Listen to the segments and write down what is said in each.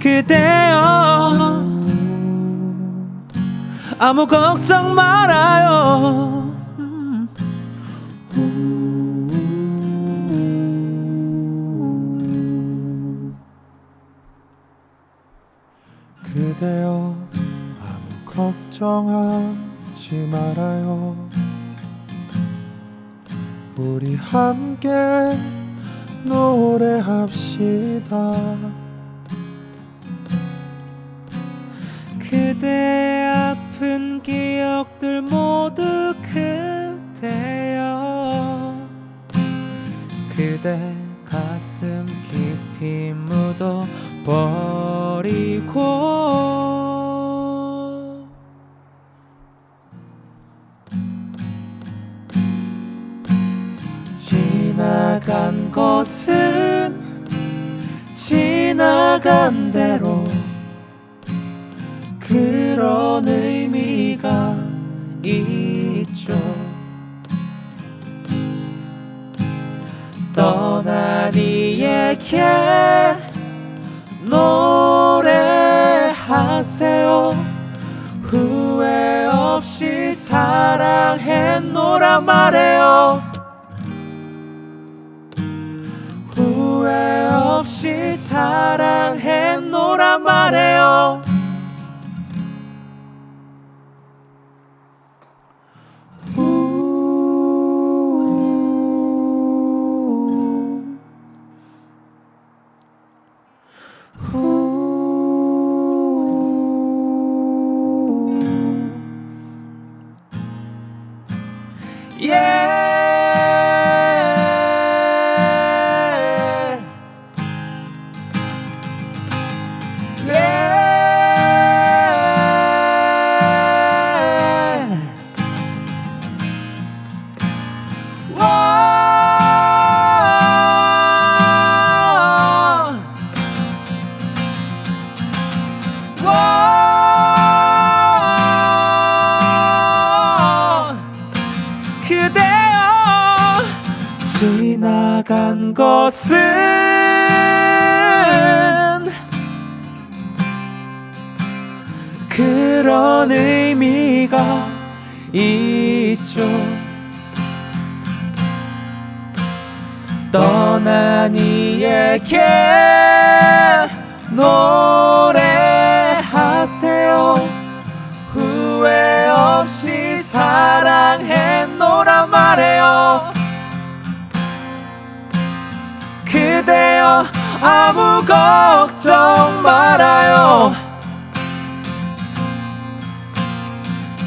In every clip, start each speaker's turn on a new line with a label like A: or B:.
A: 그대여 아무 걱정 말아요
B: 걱정하지 말아요. 우리 함께 노래합시다.
A: 그대 아픈 기억들 모두 그대여. 그대 가슴 깊이 묻어 버 지나간 것은 지나간 대로 그런 의미가 있죠. 떠난 이에게 노래하세요. 후회 없이 사랑했노라 말해요 없이 사랑했노라 말해요 예. 지나간 것은 그런 의미가 있죠. 떠난 이에게 노래하세요. 후회 없이 사랑했노라 말해요 아무 걱정 말아요.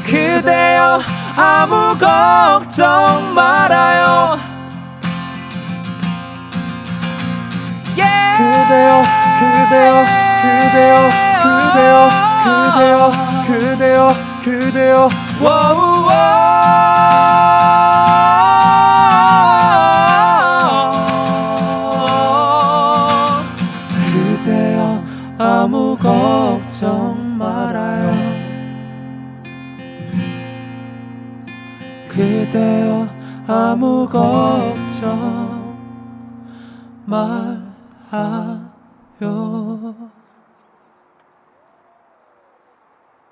A: 그대여 아무 걱정 말아요. 예.
B: 그대여 그대여 그대여 그대여
A: 그대여 아무 걱정 말아요